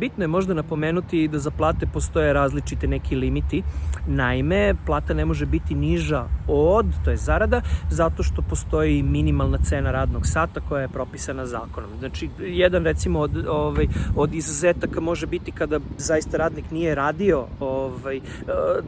Bitno je možda napomenuti da za plate postoje različite neki limiti. Naime, plata ne može biti niža od, to je zarada, zato što postoji minimalna cena radnog sata koja je propisana zakonom. Znači, jedan recimo od, ovaj, od izuzetaka može biti kada zaista radnik nije radio ovaj, e,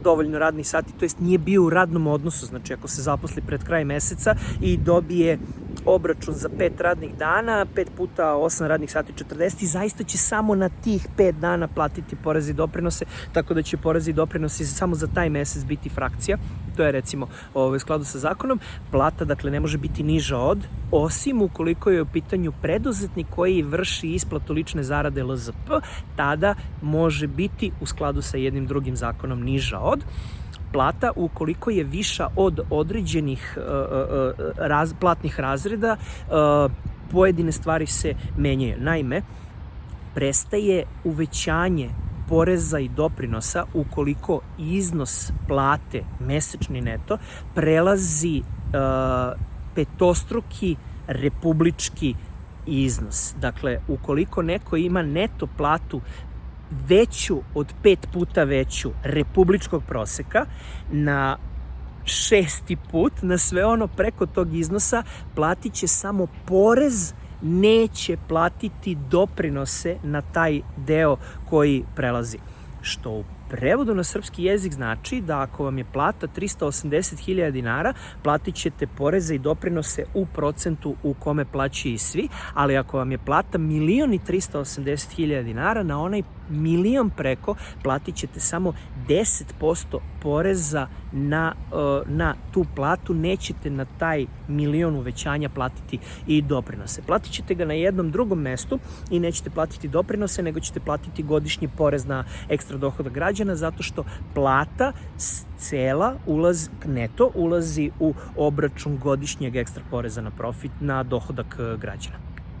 dovoljno radnih sati, to jest nije bio u radnom odnosu, znači ako se zaposli pred kraj meseca i dobije obračun za pet radnih dana, pet puta 8 radnih sati 40 i zaista će samo na tih pet dana platiti porezi i doprinose, tako da će porezi i doprinosi samo za taj mesec biti frakcija. To je recimo ovaj, skladu sa zakonom. Plata, dakle, ne može biti niža od, osim ukoliko je u pitanju preduzetnik koji vrši isplatu lične zarade LZP, tada može biti u skladu sa jednim drugim zakonom niža od plata ukoliko je viša od određenih uh, uh, raz, platnih razreda pojedine stvari se menjaju. Naime, prestaje uvećanje poreza i doprinosa ukoliko iznos plate mesečni neto prelazi petostruki republički iznos. Dakle, ukoliko neko ima neto platu veću od pet puta veću republičkog proseka na šesti put na sve ono preko tog iznosa platit će samo porez neće platiti doprinose na taj deo koji prelazi. Što u prevodu na srpski jezik znači da ako vam je plata 380.000 dinara, platit ćete poreze i doprinose u procentu u kome plaćaju svi, ali ako vam je plata milion i 380.000 dinara, na onaj milion preko platit ćete samo 10% poreza na, uh, na tu platu, nećete na taj milion uvećanja platiti i doprinose. Platit ćete ga na jednom drugom mestu i nećete platiti doprinose, nego ćete platiti godišnji porez na ekstra dohodak građana, zato što plata cela ulaz, neto ulazi u obračun godišnjeg ekstra poreza na profit na dohodak uh, građana.